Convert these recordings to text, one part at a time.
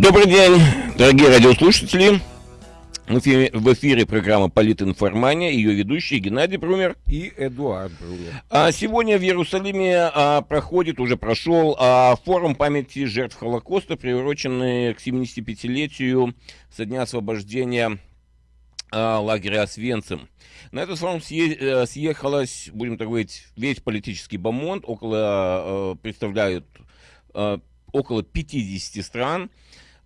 Добрый день, дорогие радиослушатели. В эфире, в эфире программа «Политинформания», ее ведущий Геннадий Брумер. И Эдуард Брумер. А сегодня в Иерусалиме а, проходит, уже прошел а, форум памяти жертв Холокоста, приуроченный к 75-летию со дня освобождения а, лагеря Освенцим. На этот форум съе, э, съехалось, будем так говорить, весь политический бомонд, около, а, представляют а, около 50 стран.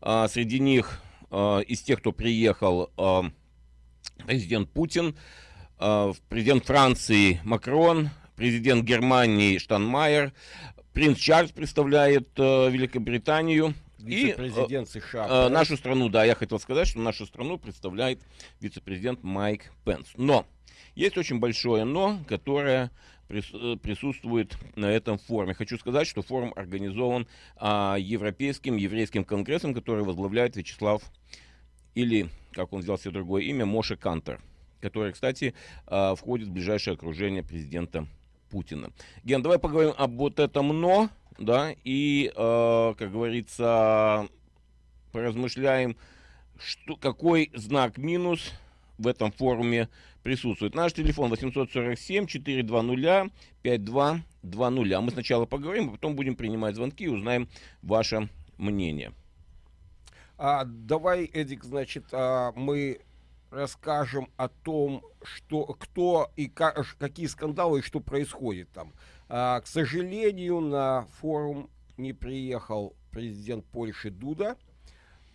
А, среди них а, из тех, кто приехал, а, президент Путин, президент Франции Макрон, президент Германии Штанмайер, принц Чарльз представляет Великобританию. Вице-президент США. Э, нашу страну, да, я хотел сказать, что нашу страну представляет вице-президент Майк Пенс. Но есть очень большое но, которое Э, присутствует на этом форуме. Хочу сказать, что форум организован а, Европейским еврейским конгрессом, который возглавляет Вячеслав, или, как он взял себе другое имя, Моше Кантер, который, кстати, а, входит в ближайшее окружение президента Путина. Ген, давай поговорим об вот этом «но», да, и, э, как говорится, поразмышляем, что, какой знак минус в этом форуме присутствует. Наш телефон 847-420-5220. Мы сначала поговорим, а потом будем принимать звонки и узнаем ваше мнение. А, давай, Эдик, значит, а, мы расскажем о том, что, кто и как, какие скандалы и что происходит там. А, к сожалению, на форум не приехал президент Польши Дуда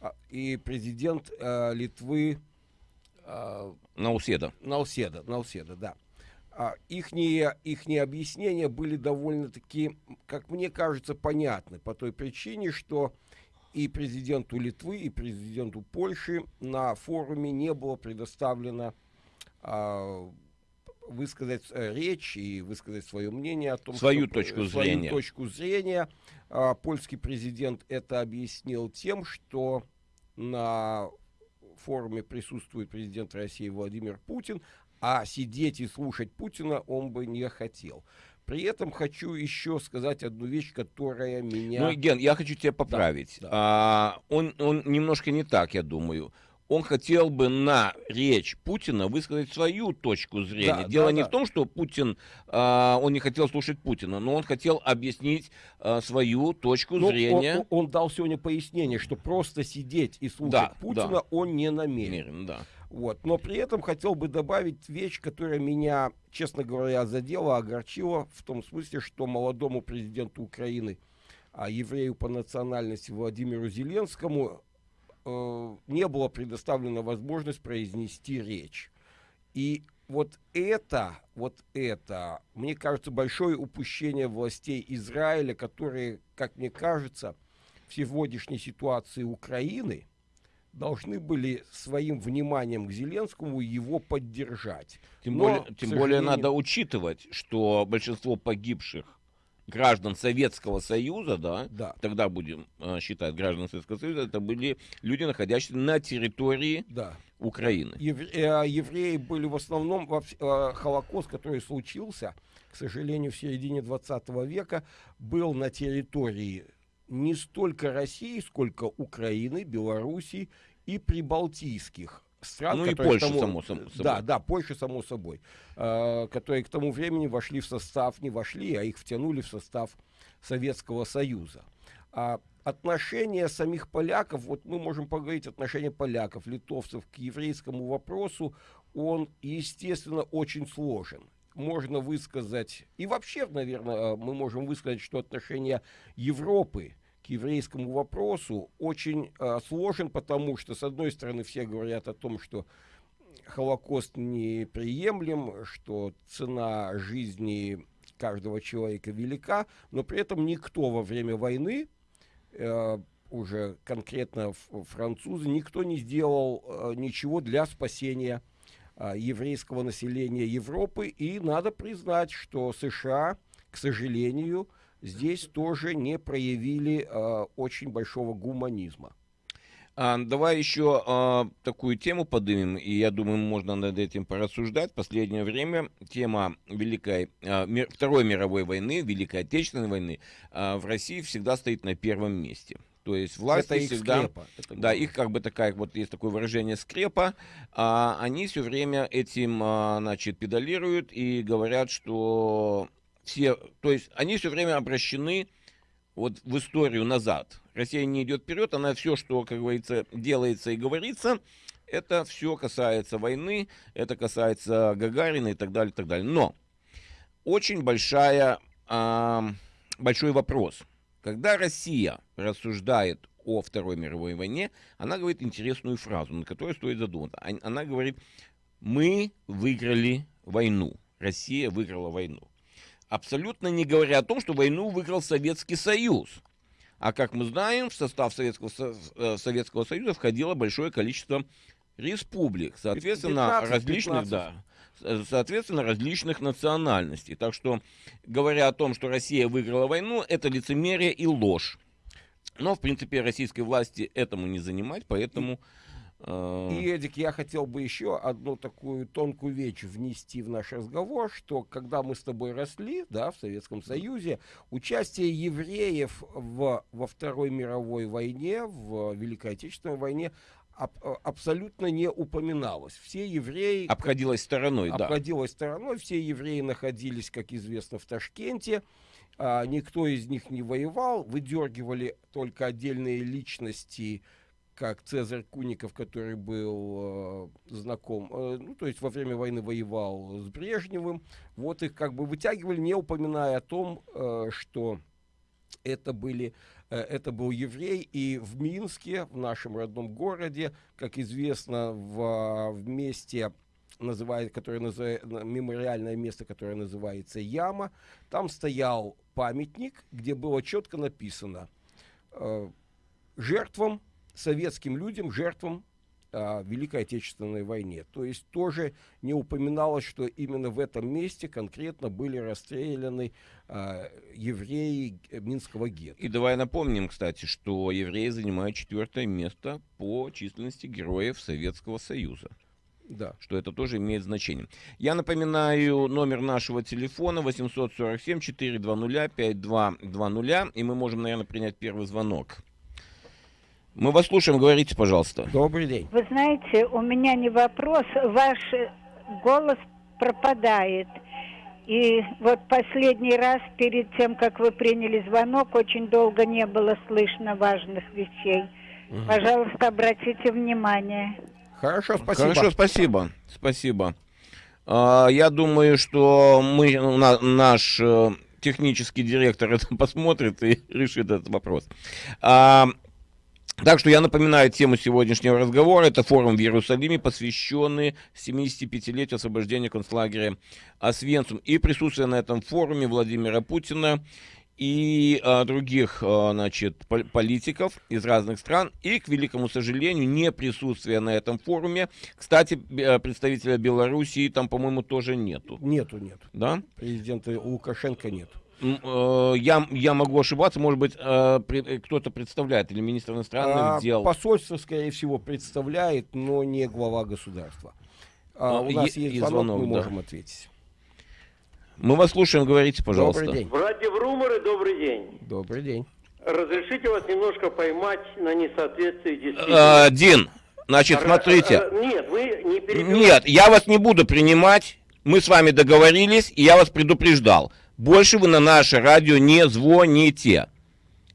а, и президент а, Литвы а, Науседа. Науседа, Науседа, да. А, ихние, ихние объяснения были довольно-таки, как мне кажется, понятны по той причине, что и президенту Литвы, и президенту Польши на форуме не было предоставлено а, высказать э, речь и высказать свое мнение о том, свою что, точку свою зрения. точку зрения. А, польский президент это объяснил тем, что на форуме присутствует президент России Владимир Путин, а сидеть и слушать Путина он бы не хотел. При этом хочу еще сказать одну вещь, которая меня... Ну, Ген, я хочу тебя поправить. Да, да. А, он, он немножко не так, я думаю он хотел бы на речь Путина высказать свою точку зрения. Да, Дело да, не да. в том, что Путин, э, он не хотел слушать Путина, но он хотел объяснить э, свою точку но ну, зрения. Он, он, он дал сегодня пояснение, что просто сидеть и слушать да, Путина да. он не намерен. да. Вот. Но при этом хотел бы добавить вещь, которая меня, честно говоря, задела, огорчила, в том смысле, что молодому президенту Украины, а еврею по национальности Владимиру Зеленскому э, не была предоставлена возможность произнести речь. И вот это, вот это, мне кажется, большое упущение властей Израиля, которые, как мне кажется, в сегодняшней ситуации Украины должны были своим вниманием к Зеленскому его поддержать. Тем, Но, более, тем сожалению... более надо учитывать, что большинство погибших граждан Советского Союза, да, да. тогда будем э, считать граждан Советского Союза, это были люди, находящиеся на территории да. Украины. Евре, э, евреи были в основном, во, э, Холокост, который случился, к сожалению, в середине 20 века, был на территории не столько России, сколько Украины, Белоруссии и прибалтийских стран, ну и Польша, тому, само, само собой. Да, да, Польша, само собой, э, которые к тому времени вошли в состав, не вошли, а их втянули в состав Советского Союза. А отношение самих поляков, вот мы можем поговорить, отношение поляков, литовцев к еврейскому вопросу, он, естественно, очень сложен. Можно высказать, и вообще, наверное, мы можем высказать, что отношение Европы еврейскому вопросу очень э, сложен, потому что, с одной стороны, все говорят о том, что Холокост неприемлем, что цена жизни каждого человека велика, но при этом никто во время войны, э, уже конкретно французы, никто не сделал э, ничего для спасения э, еврейского населения Европы. И надо признать, что США, к сожалению, здесь тоже не проявили э, очень большого гуманизма. А, давай еще а, такую тему поднимем, и я думаю, можно над этим порассуждать. В последнее время тема Великой, а, мир, Второй мировой войны, Великой Отечественной войны а, в России всегда стоит на первом месте. То есть власти это всегда... скрепа. Это Да, их как бы такая, вот есть такое выражение скрепа, а они все время этим, а, значит, педалируют и говорят, что все, то есть они все время обращены вот в историю назад. Россия не идет вперед, она все, что, как говорится, делается и говорится, это все касается войны, это касается Гагарина и так далее, и так далее. Но очень большая, а, большой вопрос. Когда Россия рассуждает о Второй мировой войне, она говорит интересную фразу, на которую стоит задуматься. Она говорит, мы выиграли войну, Россия выиграла войну. Абсолютно не говоря о том, что войну выиграл Советский Союз. А как мы знаем, в состав Советского, э, Советского Союза входило большое количество республик, соответственно, 15, различных, 15. да, соответственно, различных национальностей. Так что, говоря о том, что Россия выиграла войну, это лицемерие и ложь. Но, в принципе, российской власти этому не занимать, поэтому... Э, и, Эдик, я хотел бы еще одну такую тонкую вещь внести в наш разговор, что когда мы с тобой росли, да, в Советском Союзе, участие евреев в, во Второй мировой войне, в Великой Отечественной войне, аб э, абсолютно не упоминалось. Все евреи... Обходилось стороной, да. Обходилось стороной, все евреи находились, как известно, в Ташкенте. А, никто из них не воевал, выдергивали только отдельные личности, как Цезарь Куников, который был э, знаком, э, ну, то есть во время войны воевал с Брежневым. Вот их как бы вытягивали, не упоминая о том, э, что это были Э, это был еврей, и в Минске, в нашем родном городе, как известно, в, в месте называет, которое называет, мемориальное место, которое называется Яма, там стоял памятник, где было четко написано э, жертвам, советским людям, жертвам о Великой Отечественной войне. То есть тоже не упоминалось, что именно в этом месте конкретно были расстреляны э, евреи Минского гетто. И давай напомним, кстати, что евреи занимают четвертое место по численности героев Советского Союза. Да. Что это тоже имеет значение. Я напоминаю номер нашего телефона 847-420-5220, и мы можем, наверное, принять первый звонок. Мы вас слушаем, говорите, пожалуйста. Добрый день. Вы знаете, у меня не вопрос, ваш голос пропадает. И вот последний раз, перед тем, как вы приняли звонок, очень долго не было слышно важных вещей. Угу. Пожалуйста, обратите внимание. Хорошо, спасибо. Хорошо, спасибо. Спасибо. А, я думаю, что мы, наш э, технический директор это посмотрит и решит этот вопрос. А, так что я напоминаю тему сегодняшнего разговора. Это форум в Иерусалиме, посвященный 75-летию освобождения концлагеря Освенцум. И присутствие на этом форуме Владимира Путина и а, других а, значит, политиков из разных стран. И, к великому сожалению, не присутствие на этом форуме. Кстати, представителя Белоруссии там, по-моему, тоже нету. Нету, нет. Да? Президента Лукашенко нет. Э, я, я могу ошибаться, может быть, э, э, кто-то представляет, или министр иностранных а, дел. Посольство, скорее всего, представляет, но не глава государства. А, у нас есть звонок, звонок, мы да. можем ответить. Мы вас слушаем, говорите, пожалуйста. Добрый день. В радио Руморы, добрый день. Добрый день. Разрешите вас немножко поймать на несоответствии действительности. А, Дин, значит, смотрите. А, нет, вы не перебивайте. Нет, я вас не буду принимать. Мы с вами договорились, и я вас предупреждал. Больше вы на наше радио не звоните.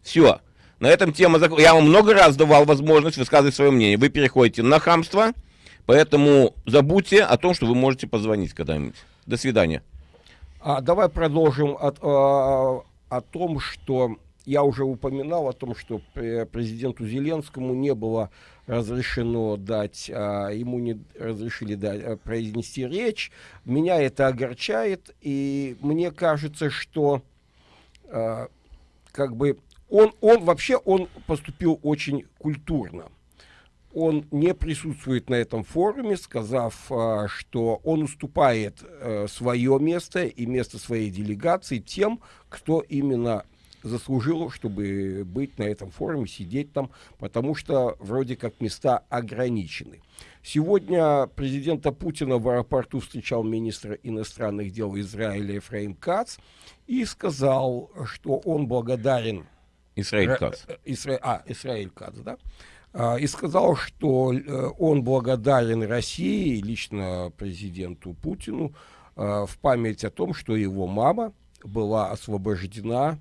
Все. На этом тема закон. Я вам много раз давал возможность высказывать свое мнение. Вы переходите на хамство, поэтому забудьте о том, что вы можете позвонить когда-нибудь. До свидания. А, давай продолжим от, а, о том, что я уже упоминал о том, что президенту Зеленскому не было разрешено дать, а, ему не разрешили дать, а, произнести речь. Меня это огорчает, и мне кажется, что а, как бы он, он вообще он поступил очень культурно. Он не присутствует на этом форуме, сказав, а, что он уступает а, свое место и место своей делегации тем, кто именно заслужил, чтобы быть на этом форуме, сидеть там, потому что вроде как места ограничены. Сегодня президента Путина в аэропорту встречал министр иностранных дел Израиля Ефраим Кац и сказал, что он благодарен Исраиль Ра- Кац. э, Исра- А, Исраиль Кац, да? А, И сказал, что э, он благодарен России, лично президенту Путину, э, в память о том, что его мама была освобождена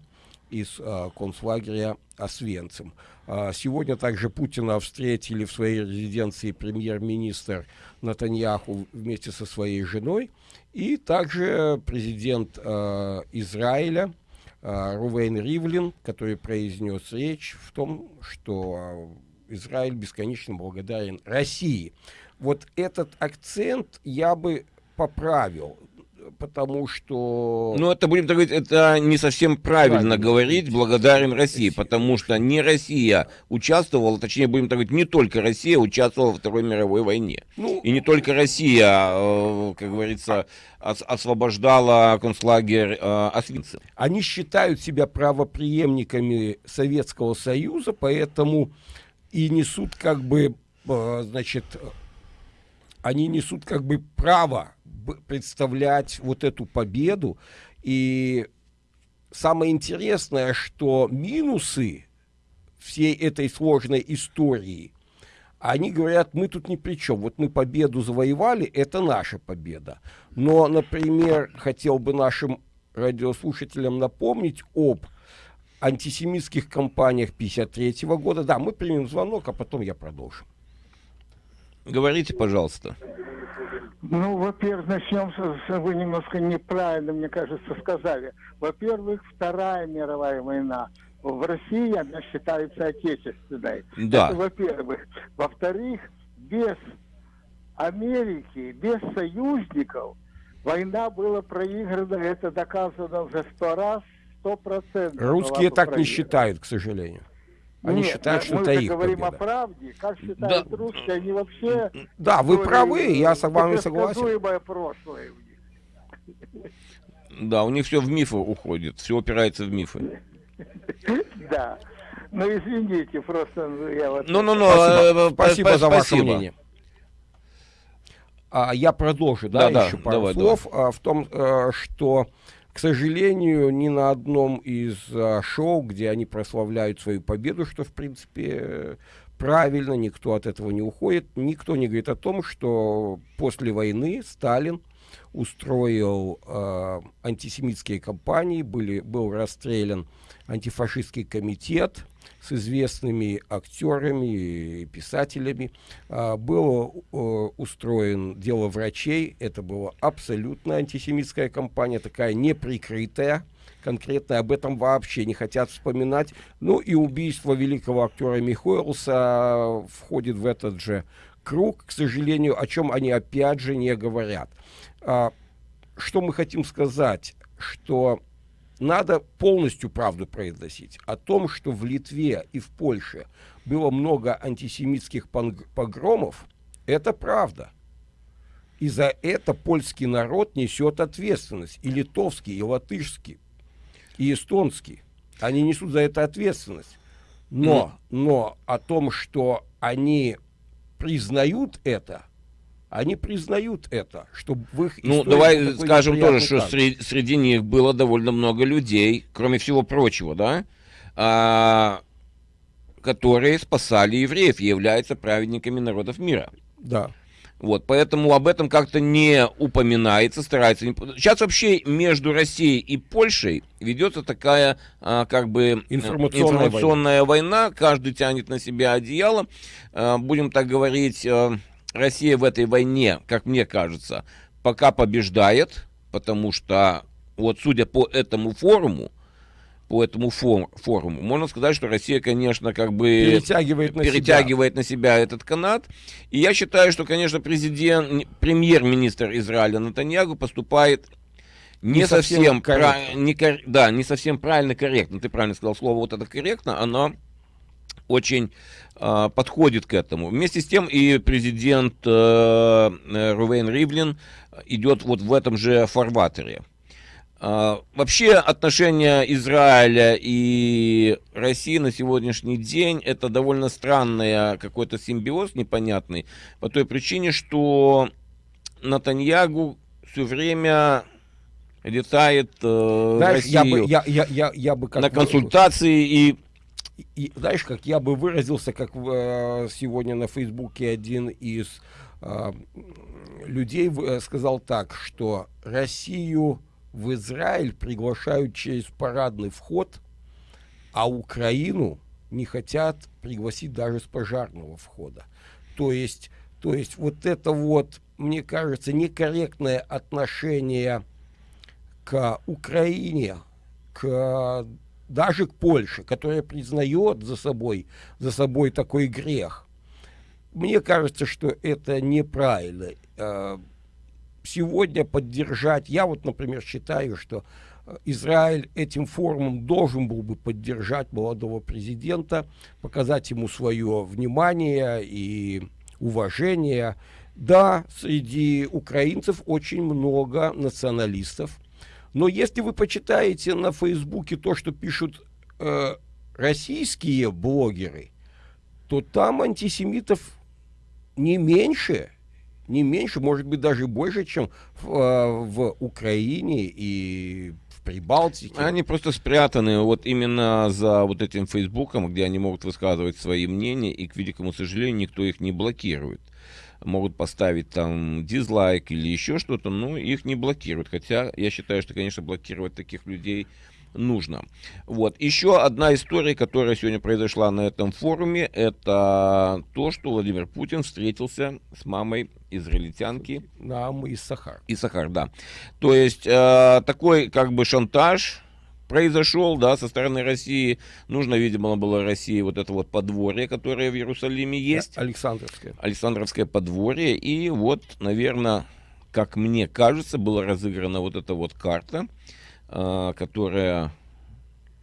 из э, концлагеря Освенцим. А, Сегодня также Путина встретили в своей резиденции премьер-министр Натаньяху вместе со своей женой и также президент э, Израиля э, Рувейн Ривлин, который произнес речь в том, что Израиль бесконечно благодарен России. Вот этот акцент я бы поправил, потому что... Ну, это, будем так говорить, это не совсем правильно, Правильно. говорить благодарен России, Россия. потому что не Россия участвовала, точнее, будем так говорить, не только Россия участвовала во Второй мировой войне. ну, И не только Россия, э, как говорится, ос- освобождала концлагерь э, Освенцим. они считают себя правопреемниками Советского Союза, поэтому и несут как бы, э, значит, они несут как бы право представлять вот эту победу. И самое интересное, что минусы всей этой сложной истории, они говорят, мы тут ни при чем. Вот мы победу завоевали, это наша победа. Но, например, хотел бы нашим радиослушателям напомнить об антисемитских кампаниях 53 года. Да, мы примем звонок, а потом я продолжу. Говорите, пожалуйста. Ну, во-первых, начнем с, вы немножко неправильно, мне кажется, сказали. Во-первых, Вторая мировая война в России, она считается отечественной. Да. Это во-первых. Во-вторых, без Америки, без союзников война была проиграна, это доказано уже сто раз, сто процентов. Русские так не считают, к сожалению. Они Нет, считают, что мы это их говорим победа. о правде. Как считают Да. русские, они вообще... Да, вы правы, я с вами согласен. прошлое у них. Да, у них все в мифы уходит, все опирается в мифы. Да. Ну, извините, просто ну, я вот... Ну-ну-ну, Спасибо, э, спасибо спа- за ваше мнение. А, я продолжу, да, Да-да, еще пару давай, слов а, в том, э, что, к сожалению, ни на одном из а, шоу, где они прославляют свою победу, что, в принципе, правильно, никто от этого не уходит, никто не говорит о том, что после войны Сталин устроил э, антисемитские кампании, были, был расстрелян антифашистский комитет с известными актерами и писателями. А, был э, устроен дело врачей. Это была абсолютно антисемитская кампания, такая неприкрытая. Конкретно об этом вообще не хотят вспоминать. Ну и убийство великого актера Михоэлса входит в этот же круг, к сожалению, о чем они опять же не говорят. А, что мы хотим сказать? Что надо полностью правду произносить о том, что в Литве и в Польше было много антисемитских погромов. Это правда. И за это польский народ несет ответственность. И литовский, и латышский, и эстонский. Они несут за это ответственность. Но, но о том, что они признают это, они признают это, что в их Ну, давай скажем тоже, что среди, среди них было довольно много людей, кроме всего прочего, да, а, которые спасали евреев и являются праведниками народов мира. Да. Вот, поэтому об этом как-то не упоминается, старается. не- Сейчас вообще между Россией и Польшей ведется такая, а, как бы, э, Информационная информационная война. Каждый тянет на себя одеяло. А, будем так говорить, э, Россия в этой войне, как мне кажется, пока побеждает, потому что, вот судя по этому форуму, по этому фор- форуму, можно сказать, что Россия, конечно, как бы Перетягивает на себя. перетягивает на себя этот канат. И я считаю, что, конечно, президент, премьер-министр Израиля Натаньягу поступает не, Не совсем совсем, пра- корректно. не кор- да, не совсем правильно корректно. Ты правильно сказал слово вот это корректно, оно очень подходит к этому. Вместе с тем и президент э, э, Рувейн Ривлин идет вот в этом же фарватере. А, Вообще отношения Израиля и России на сегодняшний день это довольно странный какой-то симбиоз непонятный по той причине, что Натаньягу все время летает э, Знаешь, я бы, Россию я, я, я, я бы на консультации и И, и знаешь, как я бы выразился, как э, сегодня на Фейсбуке один из э, людей э, сказал так, что Россию в Израиль приглашают через парадный вход, а Украину не хотят пригласить даже с пожарного входа. То есть, то есть вот это вот, мне кажется, некорректное отношение к Украине, к даже к Польше, которая признает за собой, за собой такой грех. Мне кажется, что это неправильно. Э, сегодня поддержать, я вот, например, считаю, что э, Израиль этим форумом должен был бы поддержать молодого президента, показать ему свое внимание и уважение. Да, среди украинцев очень много националистов, но если вы почитаете на Фейсбуке то, что пишут э, российские блогеры, то там антисемитов не меньше, не меньше, может быть, даже больше, чем в, э, в Украине и в Прибалтике. Они просто спрятаны вот именно за вот этим Фейсбуком, где они могут высказывать свои мнения, и, к великому сожалению, никто их не блокирует могут поставить там дизлайк или еще что-то, но их не блокируют. Хотя я считаю, что, конечно, блокировать таких людей нужно. Вот. Еще одна история, которая сегодня произошла на этом форуме, это то, что Владимир Путин встретился с мамой израильтянки. Нам и Сахар. И Сахар, да. То есть э, такой как бы шантаж произошел, да, со стороны России. Нужно, видимо, было России вот это вот подворье, которое в Иерусалиме есть. Александровское. Александровское подворье. И вот, наверное, как мне кажется, была разыграна вот эта вот карта, э, которая...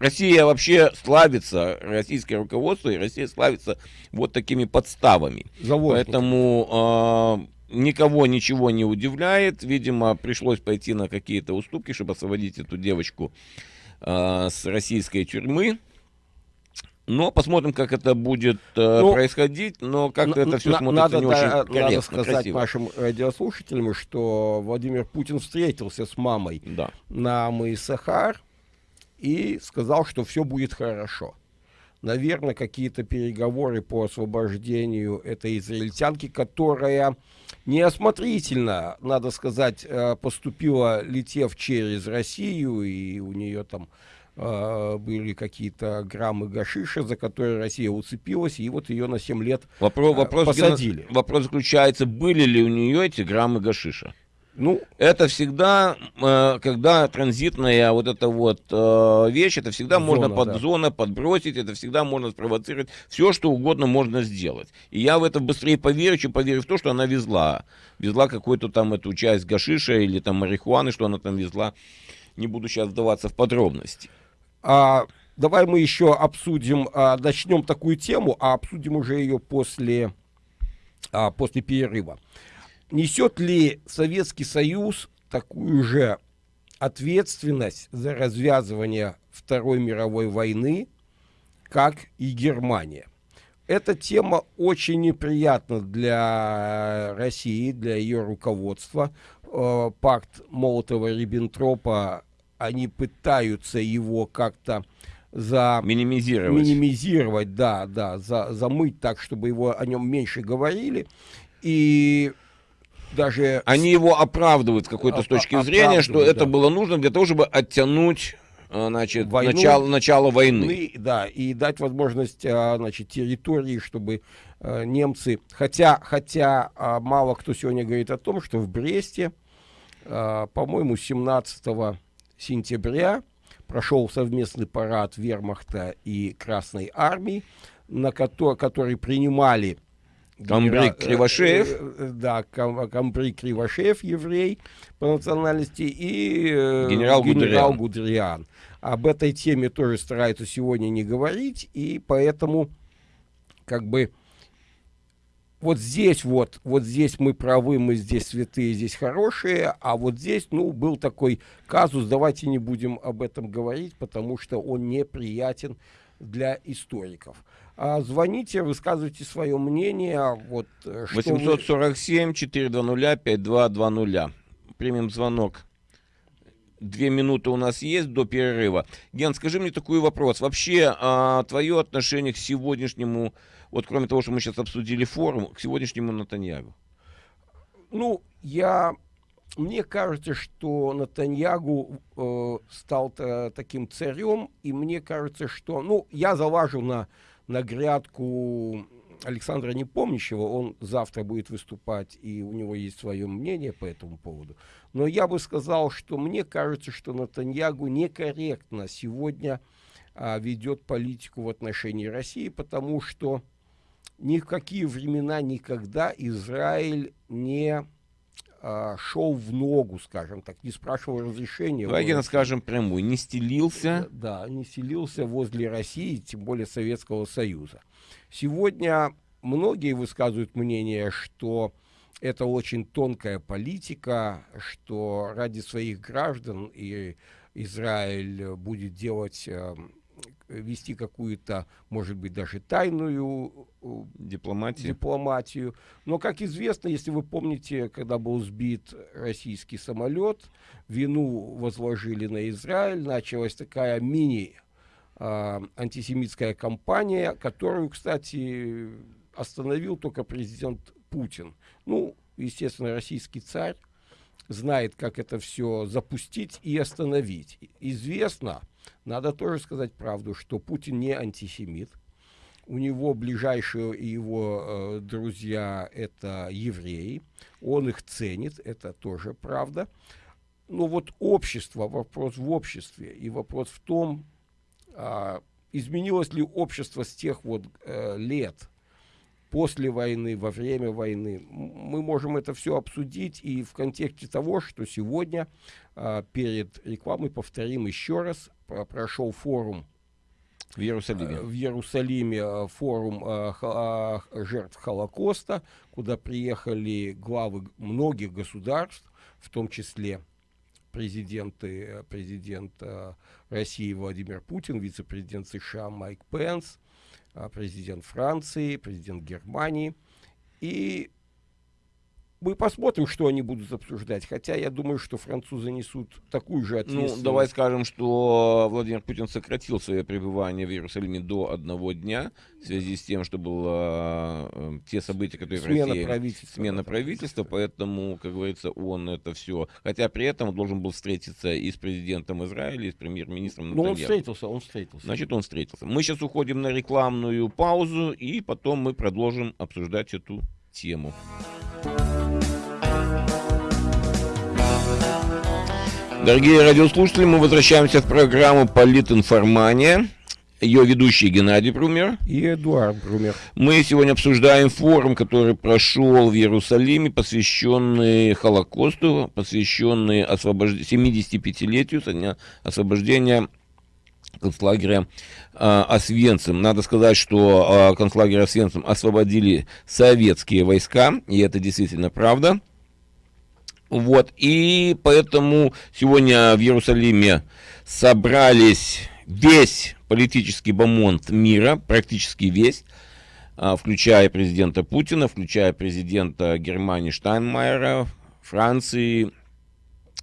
Россия вообще славится, российское руководство и Россия славится вот такими подставами. Поэтому э, никого ничего не удивляет. Видимо, пришлось пойти на какие-то уступки, чтобы освободить эту девочку э, с российской тюрьмы. Но посмотрим, как это будет э, ну, происходить. Но как-то это все смотрится надо, не очень да, корректно, Надо сказать красиво. нашим радиослушателям, что Владимир Путин встретился с мамой да. на Сахар и сказал, что все будет хорошо. Наверное, какие-то переговоры по освобождению этой израильтянки, которая неосмотрительно, надо сказать, э, поступила, летев через Россию, и у нее там э, были какие-то граммы гашиша, за которые Россия уцепилась, и вот ее на 7 лет вопрос, вопрос, посадили. Вопрос заключается, были ли у нее эти граммы гашиша? Ну, это всегда, э, когда транзитная вот эта вот э, вещь, это всегда зона, можно под да. зона подбросить, это всегда можно спровоцировать, все что угодно можно сделать. И я в это быстрее поверю, чем поверю в то, что она везла. Везла какую-то там эту часть гашиша или там марихуаны, что она там везла. Не буду сейчас вдаваться в подробности. А, давай мы еще обсудим, а, начнем такую тему, а обсудим уже ее после, а, после перерыва. Несет ли Советский Союз такую же ответственность за развязывание Второй мировой войны, как и Германия? Эта тема очень неприятна для России, для ее руководства. Э, пакт Молотова-Риббентропа, они пытаются его как-то за минимизировать, минимизировать да, да, за, замыть так, чтобы его о нем меньше говорили. И даже... Они его оправдывают с какой-то с точки зрения, что это было нужно для того, чтобы оттянуть э, значит, Войну, начало, начало войны. войны. Да, и дать возможность э, значит, территории, чтобы э, немцы... Хотя, хотя мало кто сегодня говорит о том, что в Бресте, по-моему, 17 сентября прошел совместный парад Вермахта и Красной Армии, на который, который принимали Камбрик Кривошеев. Э, э, да, Камбрик Кривошеев, еврей по национальности, и э, генерал, генерал Гудериан. Об этой теме тоже стараются сегодня не говорить, и поэтому как бы вот здесь вот, вот здесь мы правы, мы здесь святые, здесь хорошие, а вот здесь, ну, был такой казус, давайте не будем об этом говорить, потому что он неприятен для историков. А, звоните, высказывайте свое мнение. Вот, 847-420-5220. Примем звонок. две минуты у нас есть до перерыва. Ген, скажи мне такой вопрос. Вообще, а, твое отношение к сегодняшнему, вот кроме того, что мы сейчас обсудили форум, к сегодняшнему Натаньягу? Ну, я мне кажется, что Натаньягу э, стал таким царем, и мне кажется, что, ну, я залажу на, на грядку Александра Непомнящего, он завтра будет выступать, и у него есть свое мнение по этому поводу. Но я бы сказал, что мне кажется, что Натаньягу некорректно сегодня а, ведет политику в отношении России, потому что ни в какие времена никогда Израиль не а, шел в ногу, скажем так, не спрашивал разрешения. Давай скажем прямую, не стелился. Да, не стелился возле России, тем более Советского Союза. Сегодня многие высказывают мнение, что это очень тонкая политика, что ради своих граждан и Израиль будет делать э, вести какую-то, может быть, даже тайную дипломатию. дипломатию. Но, как известно, если вы помните, когда был сбит российский самолет, вину возложили на Израиль, началась такая мини э, антисемитская кампания, которую, кстати, остановил только президент Путин. Ну, естественно, российский царь знает, как это все запустить и остановить. Известно, надо тоже сказать правду, что Путин не антисемит. У него ближайшие его э, друзья это евреи. Он их ценит, это тоже правда. Но вот общество, вопрос в обществе и вопрос в том, э, изменилось ли общество с тех вот э, лет, после войны, во время войны. Мы можем это все обсудить и в контексте того, что сегодня а, перед рекламой повторим еще раз, прошел форум в Иерусалиме. В Иерусалиме а, форум а, жертв Холокоста, куда приехали главы многих государств, в том числе президенты, президент России Владимир Путин, вице-президент США Майк Пенс, президент Франции, президент Германии. И мы посмотрим, что они будут обсуждать. Хотя я думаю, что французы несут такую же ответственность. Ну, давай скажем, что Владимир Путин сократил свое пребывание в Иерусалиме до одного дня в связи с тем, что было э, те события, которые смена в России... Правительства, смена правительства. Поэтому, как говорится, он это все... Хотя при этом он должен был встретиться и с президентом Израиля, и с премьер-министром Ну, он встретился, он встретился. Значит, он встретился. Мы сейчас уходим на рекламную паузу, и потом мы продолжим обсуждать эту тему. Дорогие радиослушатели, мы возвращаемся в программу «Политинформания». Ее ведущий Геннадий Брумер. И Эдуард Брумер. Мы сегодня обсуждаем форум, который прошел в Иерусалиме, посвященный Холокосту, посвященный освобож... 75-летию со дня освобождения концлагеря э, Освенцим. Надо сказать, что э, концлагерь Освенцим освободили советские войска, и это действительно правда. Вот, и поэтому сегодня в Иерусалиме собрались весь политический бомонд мира, практически весь, а, включая президента Путина, включая президента Германии Штайнмайера, Франции,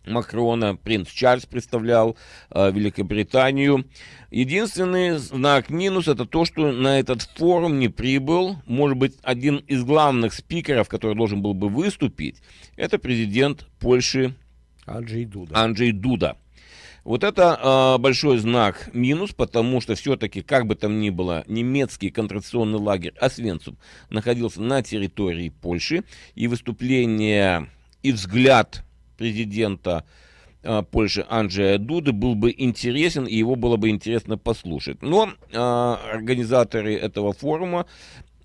Макрона, принц Чарльз представлял э, Великобританию. Единственный знак минус это то, что на этот форум не прибыл, может быть, один из главных спикеров, который должен был бы выступить, это президент Польши Анджей Дуда. Анджей Дуда. Вот это э, большой знак минус, потому что все-таки, как бы там ни было, немецкий контрацепционный лагерь Освенцум находился на территории Польши, и выступление и взгляд президента э, Польши Анджея Дуды был бы интересен, и его было бы интересно послушать. Но э, организаторы этого форума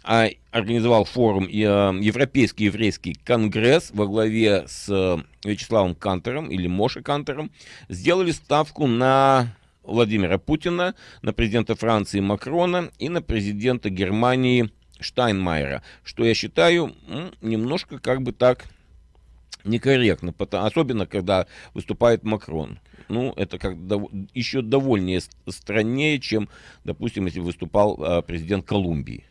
а, организовал форум Европейский еврейский конгресс во главе с Вячеславом Кантером или Моше Кантером, сделали ставку на Владимира Путина, на президента Франции Макрона и на президента Германии Штайнмайера, что я считаю немножко как бы так некорректно, особенно когда выступает Макрон. Ну, это как дов, еще довольнее страннее, чем, допустим, если выступал а, президент Колумбии.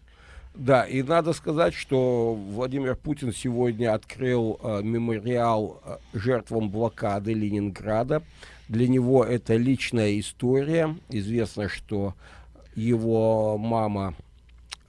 Да, и надо сказать, что Владимир Путин сегодня открыл э, мемориал жертвам блокады Ленинграда, Для него это личная история. Известно, что его мама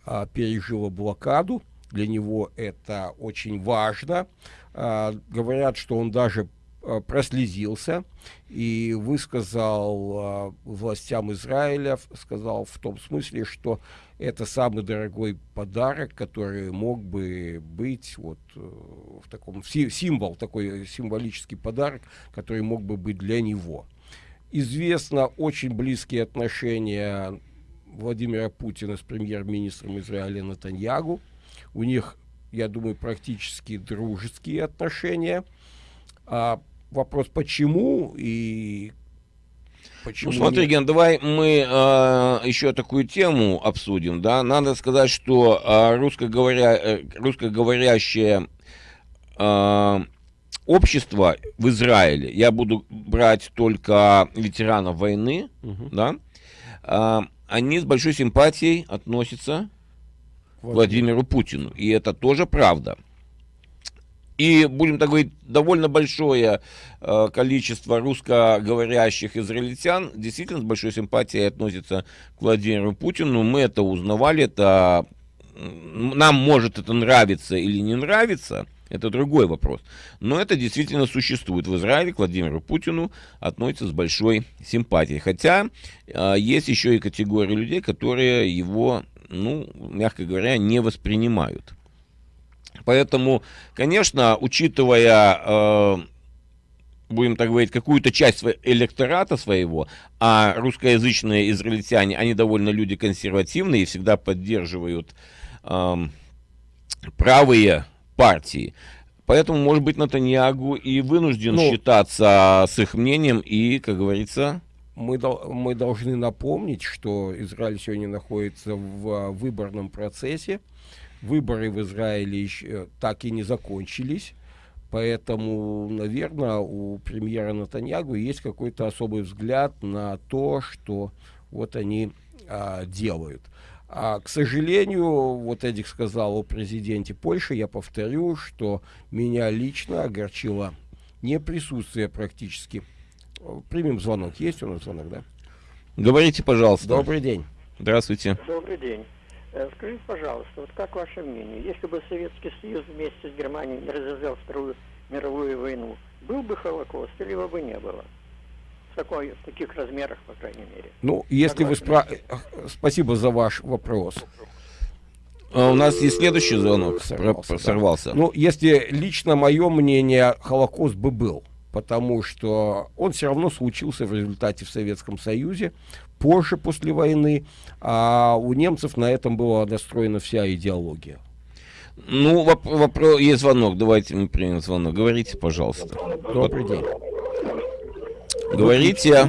а, пережила блокаду. Для него это очень важно. А, говорят, что он даже а, прослезился и высказал а, властям Израиля, сказал в том смысле, что это самый дорогой подарок, который мог бы быть вот э, в таком символ, такой символический подарок, который мог бы быть для него. Известно очень близкие отношения Владимира Путина с премьер-министром Израиля Натаньягу. У них, я думаю, практически дружеские отношения. А вопрос, почему и Почему ну, смотри, Ген, давай мы э, еще такую тему обсудим, да. Надо сказать, что э, русскоговоря, э, русскоговорящее э, общество в Израиле, я буду брать только ветеранов войны, угу. да, э, они с большой симпатией относятся к Владимиру Путину. И это тоже правда. И, будем так говорить, довольно большое э, количество русскоговорящих израильтян действительно с большой симпатией относятся к Владимиру Путину. Мы это узнавали, это нам может это нравиться или не нравиться, это другой вопрос. Но это действительно существует. В Израиле к Владимиру Путину относятся с большой симпатией. Хотя э, есть еще и категория людей, которые его, ну, мягко говоря, не воспринимают. Поэтому, конечно, учитывая, э, будем так говорить, какую-то часть электората своего, а русскоязычные израильтяне, они довольно люди консервативные и всегда поддерживают э, правые партии. Поэтому, может быть, Натаньягу и вынужден ну, считаться с их мнением и, как говорится... Мы, мы должны напомнить, что Израиль сегодня находится в выборном процессе, Выборы в Израиле еще э, так и не закончились. Поэтому, наверное, у премьера Натаньягу есть какой-то особый взгляд на то, что вот они а, делают. А, к сожалению, вот Эдик сказал о президенте Польши, я повторю, что меня лично огорчило не присутствие практически. Примем звонок. Есть у нас звонок, да? Говорите, пожалуйста. Добрый день. Здравствуйте. Добрый день. Э, скажите, пожалуйста, вот как ваше мнение, если бы Советский Союз вместе с Германией не развязал Вторую мировую войну, был бы Холокост или его бы не было? В, такой, в таких размерах, по крайней мере. Ну, если вы спра... Спасибо за ваш вопрос. А у нас есть следующий звонок. Сорвался. сорвался. Ну, если лично мое мнение, Холокост бы был потому что он все равно случился в результате в Советском Союзе, позже, после войны, а у немцев на этом была настроена вся идеология. Ну, воп вопрос, есть звонок, давайте мы примем звонок. Говорите, пожалуйста. Добрый день. Говорите.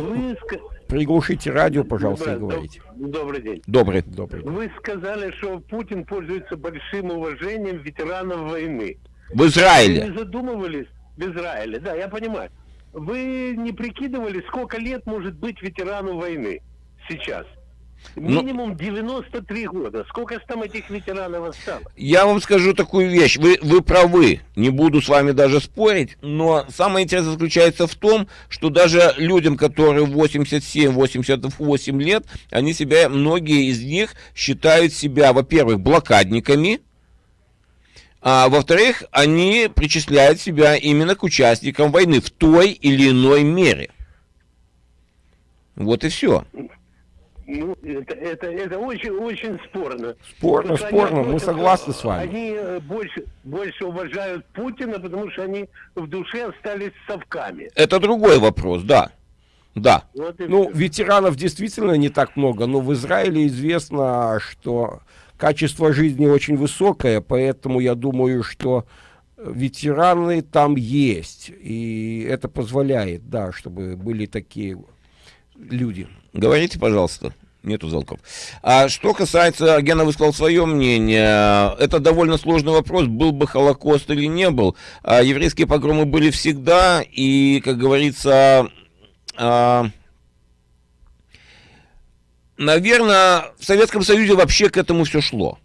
Приглушите радио, пожалуйста, да, и говорите. Добрый день. Добрый. Добрый. Вы сказали, что Путин пользуется большим уважением ветеранов войны. В Израиле. Вы не задумывались? В Израиле, да, я понимаю. Вы не прикидывали, сколько лет может быть ветерану войны сейчас? Ну, Минимум Но... 93 года. Сколько же там этих ветеранов осталось? Я вам скажу такую вещь. Вы, вы правы. Не буду с вами даже спорить. Но самое интересное заключается в том, что даже людям, которые 87-88 лет, они себя, многие из них считают себя, во-первых, блокадниками, а во-вторых, они причисляют себя именно к участникам войны в той или иной мере. Вот и все. Ну, это, это, это очень, очень спорно. Спорно, спорно, мы согласны с вами. Они э, больше, больше уважают Путина, потому что они в душе остались совками. Это другой вопрос, да. Да. Вот ну, все. ветеранов действительно не так много, но в Израиле известно, что качество жизни очень высокое, поэтому я думаю, что ветераны там есть. И это позволяет, да, чтобы были такие люди. Говорите, пожалуйста. Нету звонков. А что касается, Гена высказал свое мнение, это довольно сложный вопрос, был бы Холокост или не был. А еврейские погромы были всегда, и, как говорится, а, Наверное, в Советском Союзе вообще к этому все шло.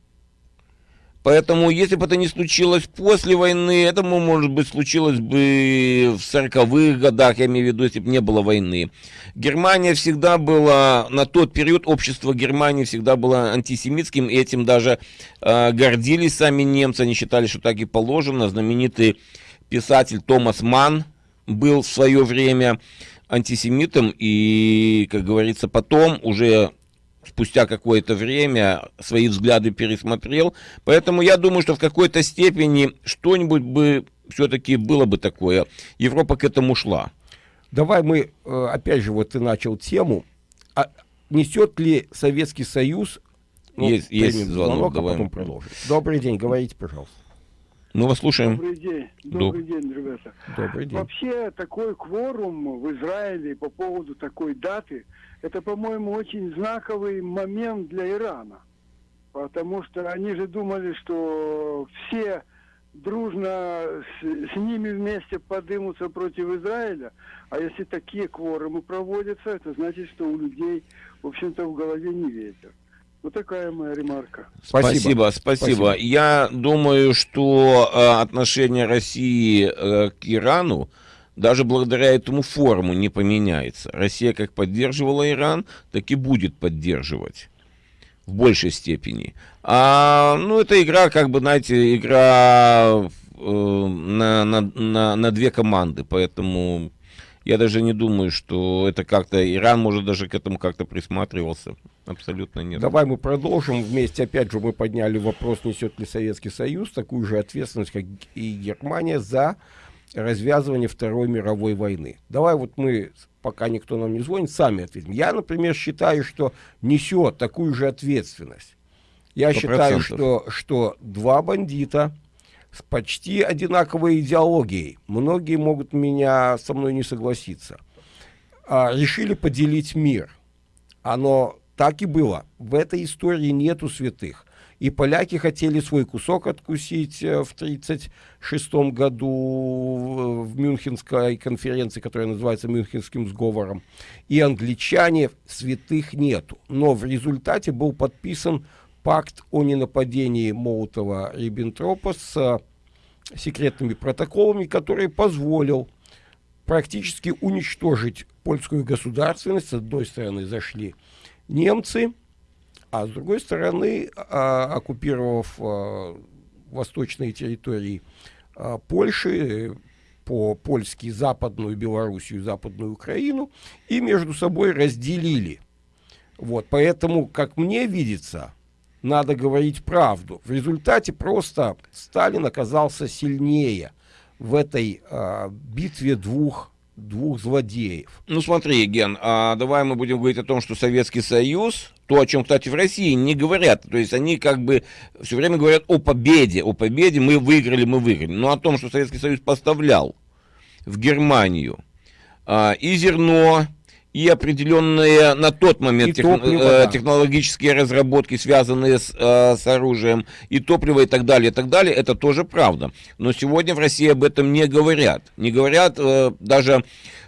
Поэтому, если бы это не случилось после войны, это, может быть, случилось бы в 40-х годах, я имею в виду, если бы не было войны. Германия всегда была, на тот период общество Германии всегда было антисемитским, и этим даже э, гордились сами немцы, они считали, что так и положено. Знаменитый писатель Томас Ман был в свое время антисемитом, и, как говорится, потом уже спустя какое-то время свои взгляды пересмотрел. Поэтому я думаю, что в какой-то степени что-нибудь бы все-таки было бы такое. Европа к этому шла. Давай мы, э, опять же, вот ты начал тему. А несет ли Советский Союз... Ну, есть, есть звонок, звонок давай. а потом продолжим. Добрый день, говорите, пожалуйста. Мы вас слушаем. Добрый день. Добрый Доб... день, ребята. Добрый день. Вообще, такой кворум в Израиле по поводу такой даты, это, по-моему, очень знаковый момент для Ирана. Потому что они же думали, что все дружно с, с ними вместе подымутся против Израиля. А если такие кворумы проводятся, это значит, что у людей, в общем-то, в голове не ветер. Вот такая моя ремарка. Спасибо, спасибо. спасибо. Я думаю, что э, отношение России э, к Ирану даже благодаря этому форуму не поменяется. Россия как поддерживала Иран, так и будет поддерживать в большей степени. А, ну, это игра, как бы, знаете, игра э, на, на, на, на две команды, поэтому я даже не думаю, что это как-то... Иран, может, даже к этому как-то присматривался. Абсолютно нет. Давай мы продолжим вместе. Опять же, мы подняли вопрос, несет ли Советский Союз такую же ответственность, как и Германия, за развязывание Второй мировой войны. Давай вот мы, пока никто нам не звонит, сами ответим. Я, например, считаю, что несет такую же ответственность. Я 100%. считаю, что, что два бандита с почти одинаковой идеологией, многие могут меня со мной не согласиться, а, решили поделить мир. Оно так и было. В этой истории нету святых. И поляки хотели свой кусок откусить э, в 1936 году в Мюнхенской конференции, которая называется Мюнхенским сговором. И англичане святых нету. Но в результате был подписан пакт о ненападении Молотова-Риббентропа с э, секретными протоколами, который позволил практически уничтожить польскую государственность. С одной стороны зашли немцы, а с другой стороны, а, оккупировав а, восточные территории а, Польши, по-польски Западную Белоруссию, Западную Украину, и между собой разделили. Вот, поэтому, как мне видится, надо говорить правду. В результате просто Сталин оказался сильнее в этой э, битве двух двух злодеев. Ну смотри, Ген, а давай мы будем говорить о том, что Советский Союз, то, о чем, кстати, в России не говорят, то есть они как бы все время говорят о победе, о победе, мы выиграли, мы выиграли, но о том, что Советский Союз поставлял в Германию а, и зерно, и определенные на тот момент тех, топливо, э, да. технологические разработки, связанные с, э, с оружием, и топливо, и так далее, и так далее, это тоже правда. Но сегодня в России об этом не говорят. Не говорят э, даже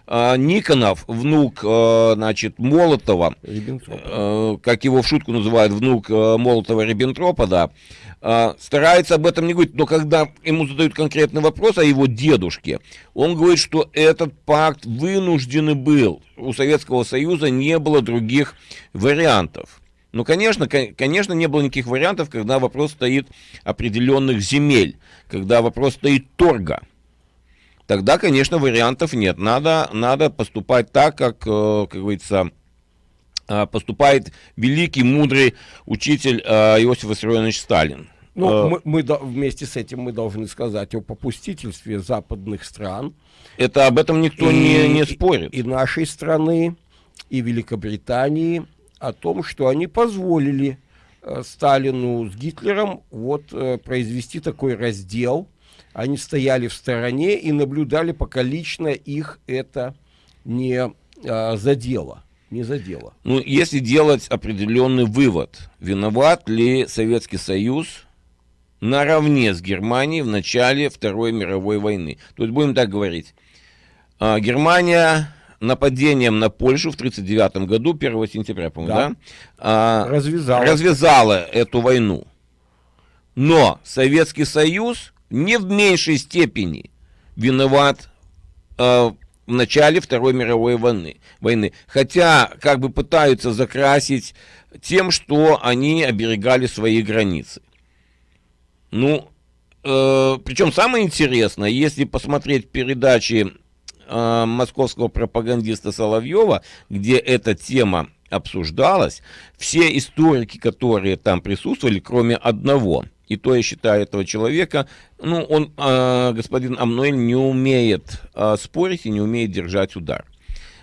э, Никонов, внук, э, значит, Молотова, э, как его в шутку называют, внук э, Молотова-Риббентропа, да, э, старается об этом не говорить, но когда ему задают конкретный вопрос о его дедушке, он говорит, что этот пакт вынужденный был. У Советского Союза не было других вариантов. Ну, конечно, конечно, не было никаких вариантов, когда вопрос стоит определенных земель, когда вопрос стоит торга. Тогда, конечно, вариантов нет. Надо, надо поступать так, как, э, как говорится, поступает великий, мудрый учитель э, Иосиф Виссарионович Сталин. Ну, мы, мы вместе с этим мы должны сказать о попустительстве западных стран. Это об этом никто и, не, не спорит. И нашей страны, и Великобритании о том, что они позволили э, Сталину с Гитлером вот э, произвести такой раздел. Они стояли в стороне и наблюдали, пока лично их это не э, задело не задело. Ну, если делать определенный вывод, виноват ли Советский Союз наравне с Германией в начале Второй мировой войны. То есть будем так говорить. А, Германия нападением на Польшу в 1939 году, 1 сентября, по-моему, да? да? развязала. развязала эту войну. Но Советский Союз не в меньшей степени виноват э, в начале Второй мировой войны, войны. Хотя как бы пытаются закрасить тем, что они оберегали свои границы. Ну, э, причем самое интересное, если посмотреть передачи э, московского пропагандиста Соловьева, где эта тема обсуждалась, все историки, которые там присутствовали, кроме одного, и то я считаю этого человека, ну, он, э, господин Амнуэль, не умеет э, спорить и не умеет держать удар.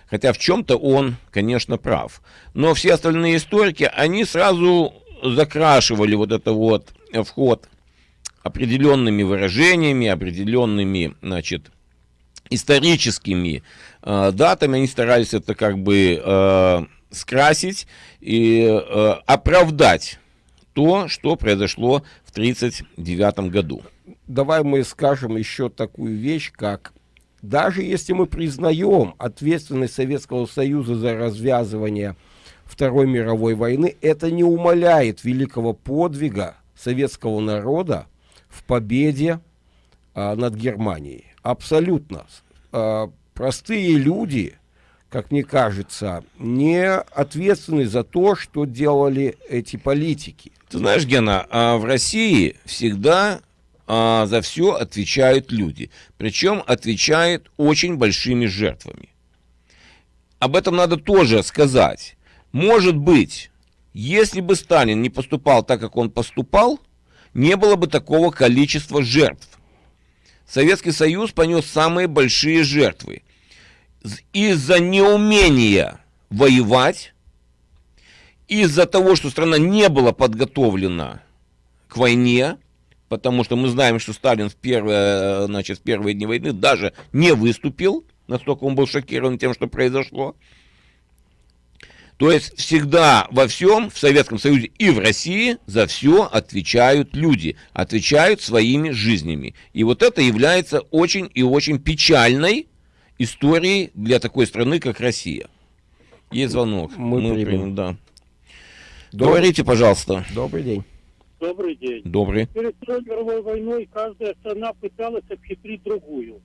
Хотя в чем-то он, конечно, прав. Но все остальные историки, они сразу закрашивали вот это вот вход определенными выражениями, определенными, значит, историческими э, датами. Они старались это как бы э, скрасить и э, оправдать то, что произошло в 1939 году. Давай мы скажем еще такую вещь, как даже если мы признаем ответственность Советского Союза за развязывание Второй мировой войны, это не умаляет великого подвига советского народа в победе а, над Германией. Абсолютно. А, простые люди, как мне кажется, не ответственны за то, что делали эти политики. Ты знаешь, Гена, а в России всегда а, за все отвечают люди. Причем отвечают очень большими жертвами. Об этом надо тоже сказать. Может быть, если бы Сталин не поступал так, как он поступал, не было бы такого количества жертв. Советский Союз понес самые большие жертвы. Из-за неумения воевать, из-за того, что страна не была подготовлена к войне, потому что мы знаем, что Сталин в первые, значит, в первые дни войны даже не выступил, настолько он был шокирован тем, что произошло. То есть всегда во всем в Советском Союзе и в России за все отвечают люди, отвечают своими жизнями. И вот это является очень и очень печальной историей для такой страны, как Россия. Есть звонок. Мы, Мы примем. Да. Добрый... Говорите, пожалуйста. Добрый день. Добрый день. Добрый. Перед Второй мировой войной каждая страна пыталась обхитрить другую.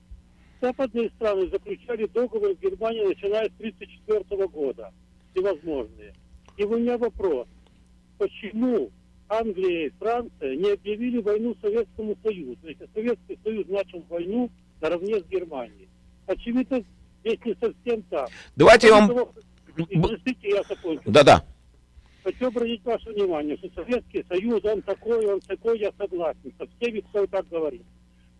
Западные страны заключали договор с Германией, начиная с 1934 года. Всевозможные. И у меня вопрос. Почему Англия и Франция не объявили войну Советскому Союзу, если Советский Союз начал войну наравне с Германией? Очевидно, здесь не совсем так. Давайте я вам... Да-да хочу обратить ваше внимание, что Советский Союз, он такой, он такой, я согласен со всеми, кто так говорит.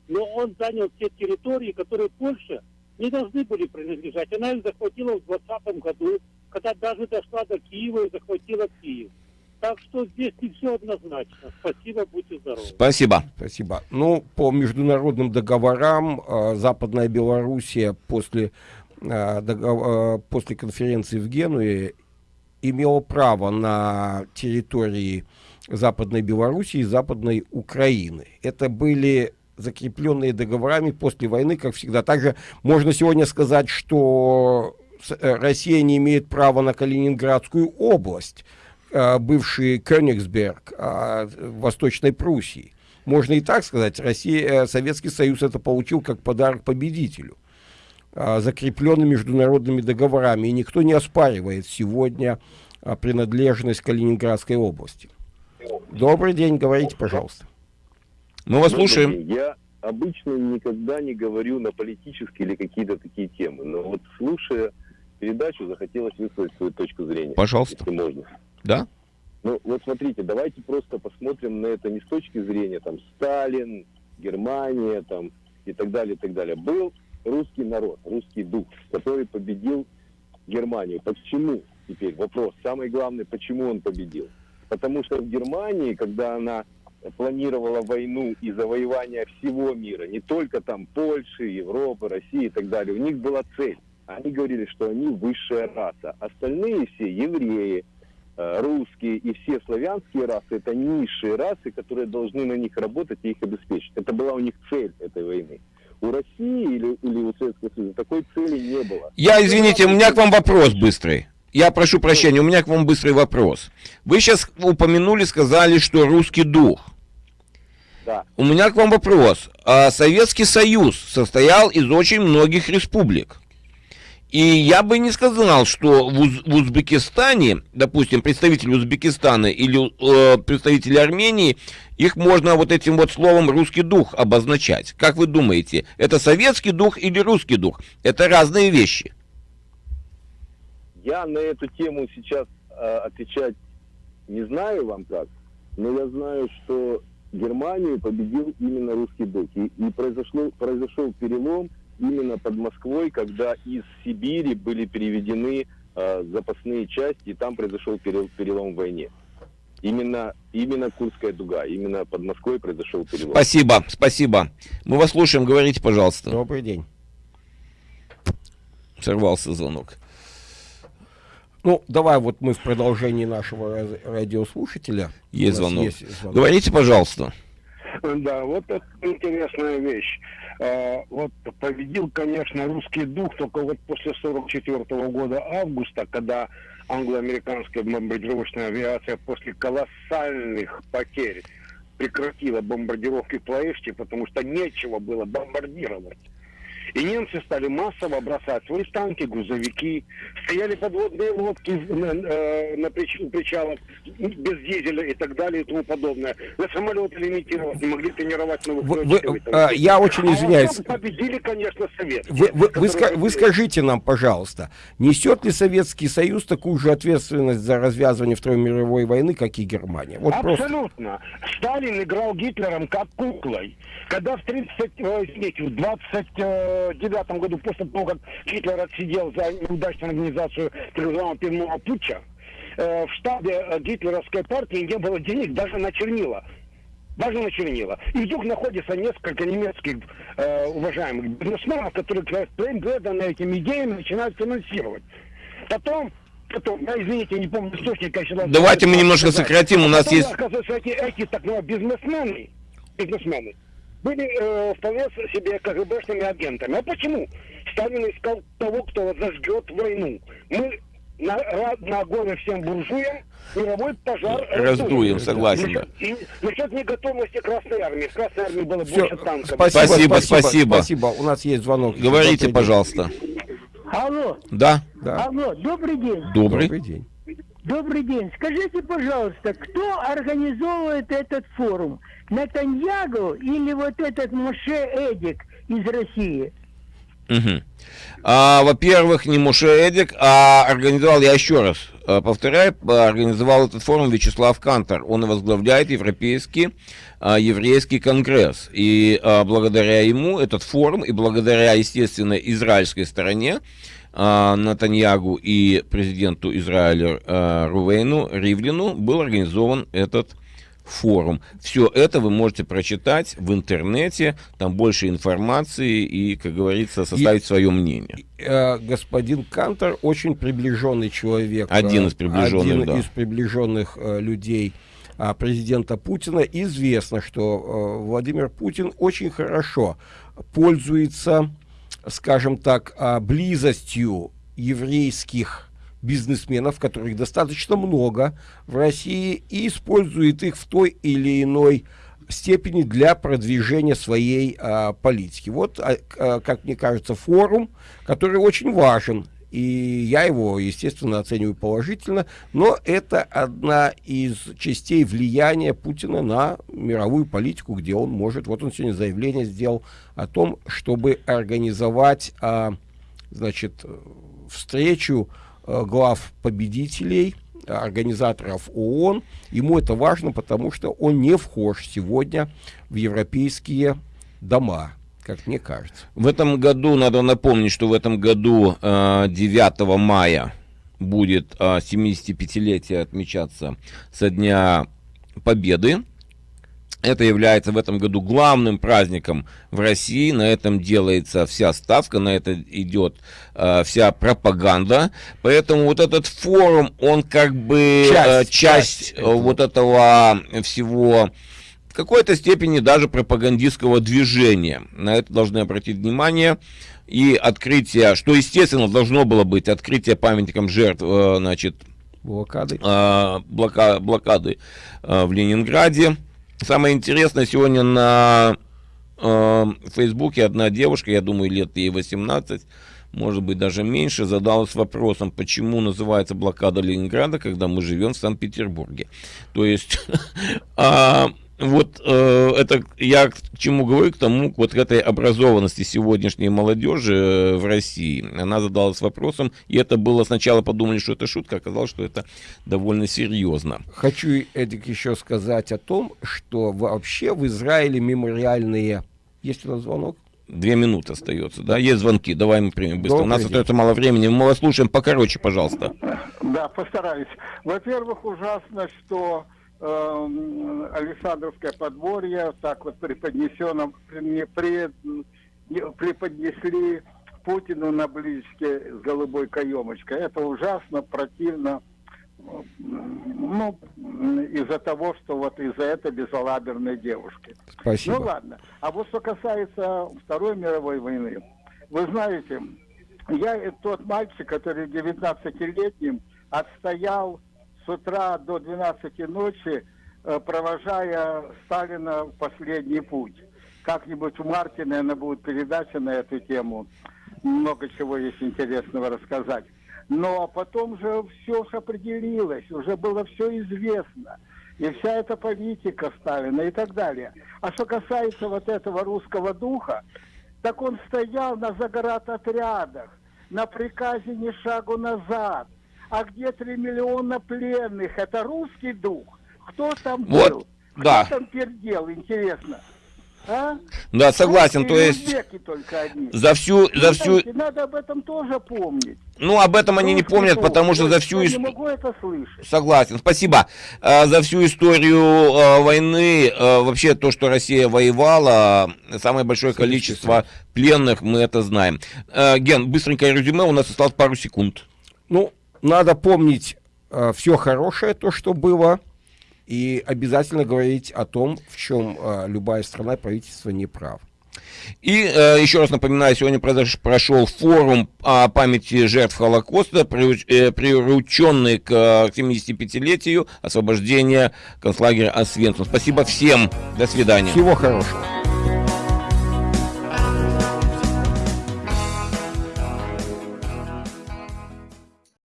Но он занял те территории, которые Польша не должны были принадлежать. Она их захватила в 20 году, когда даже дошла до Киева и захватила Киев. Так что здесь не все однозначно. Спасибо, будьте здоровы. Спасибо. Спасибо. Ну, по международным договорам э, Западная Белоруссия после, э, договор, э, после конференции в Генуе имело право на территории Западной Белоруссии и Западной Украины. Это были закрепленные договорами после войны, как всегда. Также можно сегодня сказать, что э, Россия не имеет права на Калининградскую область, бывший Кёнигсберг э, Восточной Пруссии. Можно и так сказать, Россия, Советский Союз это получил как подарок победителю. А, закреплены международными договорами, и никто не оспаривает сегодня а, принадлежность Калининградской области. Добрый день, говорите, пожалуйста. Мы вас слушаем. Я обычно никогда не говорю на политические или какие-то такие темы, но вот слушая передачу, захотелось высказать свою точку зрения. Пожалуйста. Если можно. Да? Ну, вот смотрите, давайте просто посмотрим на это не с точки зрения там Сталин, Германия там и так далее, и так далее. Был русский народ, русский дух, который победил Германию. Почему? Теперь вопрос. Самый главный, почему он победил? Потому что в Германии, когда она планировала войну и завоевание всего мира, не только там Польши, Европы, России и так далее, у них была цель. Они говорили, что они высшая раса. Остальные все евреи, русские и все славянские расы это низшие расы, которые должны на них работать и их обеспечить. Это была у них цель этой войны. У России или, или у Советского Союза такой цели не было. Я, извините, у меня к вам вопрос быстрый. Я прошу прощения, у меня к вам быстрый вопрос. Вы сейчас упомянули, сказали, что русский дух. Да. У меня к вам вопрос. А Советский Союз состоял из очень многих республик. И я бы не сказал, что в, Уз- в Узбекистане, допустим, представители Узбекистана или э, представители Армении, их можно вот этим вот словом русский дух обозначать. Как вы думаете, это советский дух или русский дух? Это разные вещи. Я на эту тему сейчас э, отвечать не знаю вам как, но я знаю, что Германию победил именно русский дух. И, и произошло, произошел перелом именно под Москвой, когда из Сибири были переведены э, запасные части, и там произошел перел- перелом в войне. Именно, именно Курская дуга, именно под Москвой произошел перелом. Спасибо, спасибо. Мы вас слушаем, говорите, пожалуйста. Добрый день. Сорвался звонок. Ну, давай вот мы в продолжении нашего радиослушателя. Есть звонок. есть звонок. Говорите, пожалуйста. Да, вот это интересная вещь. А, Вот победил, конечно, русский дух только вот после 44 года августа, когда англо-американская бомбардировочная авиация после колоссальных потерь прекратила бомбардировки Плоэшти, потому что нечего было бомбардировать. И немцы стали массово бросать свои танки, грузовики, стояли подводные лодки на, э, на прич- у причалов без дизеля и так далее и тому подобное. На самолеты лимитировать, не могли тренировать новых Вы- вы- а, я очень А извиняюсь. потом победили, конечно, Совет. Вы, вы- вы ска- вы скажите нам, пожалуйста, несет ли Советский Союз такую же ответственность за развязывание Второй мировой войны, как и Германия? Вот просто. Абсолютно. Сталин играл Гитлером как куклой. Когда в 30, э, извините, в 29 году, после того, как Гитлер отсидел за неудачную организацию называемого пивного путча, э, в штабе э, гитлеровской партии не было денег даже на чернила. Даже на чернила. И вдруг находится несколько немецких э, уважаемых бизнесменов, которые преданно этим идеям начинают финансировать. Потом Потом, я, извините, не помню источника. я Давайте мы немножко сказать. сократим, у нас Потом, есть- Оказывается, эти, эти так называемые бизнесмены, бизнесмены были э, вполне себе КГБшными агентами. А почему? Сталин искал того, кто зажгет войну. Мы на, на горе всем буржуям мировой пожар Раздуем, согласен, Насчет, и, насчет неготовности Красной Армии. В Красной Армии было Всё, больше танков. спасибо, Спасибо, спасибо, спасибо. спасибо. У нас есть звонок. Говорите, пожалуйста. Алло, Да, Да. алло, добрый день. добрый. Добрый день. Добрый день. Скажите, пожалуйста, кто организовывает этот форум? Натаньягу или вот этот Моше Эдик из России? Мгм. А, во-первых, не Муше Эдик, а организовал, я еще раз э, повторяю, организовал этот форум Вячеслав Кантор. Он возглавляет Европейский а, еврейский конгресс. И а, благодаря ему этот форум, и благодаря, естественно, израильской стороне, а, Натаньягу и президенту Израиля а, Рувейну Ривлину был организован этот форум. Все это вы можете прочитать в интернете, там больше информации и, как говорится, составить свое мнение. Э, господин Кантор очень приближенный человек. Один э, из приближенных, один да. из приближенных э, людей а, президента Путина. Известно, что э, Владимир Путин очень хорошо пользуется, скажем так, а, близостью еврейских бизнесменов, которых достаточно много в России, и использует их в той или иной степени для продвижения своей а, политики. Вот, а, а, как мне кажется, форум, который очень важен, и я его, естественно, оцениваю положительно, но это одна из частей влияния Путина на мировую политику, где он может, вот он сегодня заявление сделал о том, чтобы организовать, а, значит, встречу глав победителей, э, организаторов ООН. Ему это важно, потому что он не вхож сегодня в европейские дома, как мне кажется. В этом году, надо напомнить, что в этом году э, 9 мая будет э, 75-летие отмечаться со Дня Победы. Это является в этом году главным праздником в России. На этом делается вся ставка, на это идет э, вся пропаганда. Поэтому вот этот форум, он как бы Часть, э, часть, часть э, этого. вот этого всего в какой-то степени даже пропагандистского движения. На это должны обратить внимание. И открытие, что естественно должно было быть, открытие памятником жертв, э, значит, Блокады. э, блока- блокады э, в Ленинграде. Самое интересное, сегодня на э, Фейсбуке одна девушка, я думаю, лет ей 18, может быть, даже меньше, задалась вопросом, почему называется блокада Ленинграда, когда мы живем в Санкт-Петербурге. То есть... вот э, это я к чему говорю, к тому, к вот этой образованности сегодняшней молодежи э, в России. Она задалась вопросом, и это было сначала подумали, что это шутка, оказалось, что это довольно серьезно. Хочу, Эдик, еще сказать о том, что вообще в Израиле мемориальные... Есть у нас звонок? Две минуты остается, да? Есть звонки, давай мы примем быстро. Добрый У нас день. остается мало времени, мы вас слушаем покороче, пожалуйста. Да, постараюсь. Во-первых, ужасно, что э, Александровское подворье так вот преподнесено, при, при, преподнесли Путину на близке с голубой каемочкой. Это ужасно, противно ну, из-за того, что вот из-за этой безалаберной девушки. Спасибо. Ну ладно. А вот что касается Второй мировой войны. Вы знаете, я тот мальчик, который 19-летним отстоял с утра до 12 ночи, э, провожая Сталина в последний путь. Как-нибудь у Марти, наверное, будет передача на эту тему. Много чего есть интересного рассказать. Но потом же все определилось, уже было все известно. И вся эта политика Сталина и так далее. А что касается вот этого русского духа, так он стоял на заградотрядах, на приказе ни шагу назад. А где три миллиона пленных? Это русский дух? Кто там вот, был? Да. Кто там пердел, интересно? А? Да, согласен, то есть за всю, за всю... Надо об этом тоже помнить. Ну, об этом они не помнят, потому что за всю историю... Согласен, спасибо. А, за всю историю а, войны, а, вообще то, что Россия воевала, самое большое количество пленных, мы это знаем. Ген, быстренькое резюме, у нас осталось пару секунд. Ну, надо помнить все хорошее, то, что было, и обязательно говорить о том, в чем э, любая страна, правительство не прав. И э, еще раз напоминаю, сегодня произош, прошел форум о памяти жертв Холокоста, приуч, э, приуроченный к 75-летию освобождения концлагеря Освенцим. Спасибо всем. До свидания. Всего хорошего.